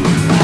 you.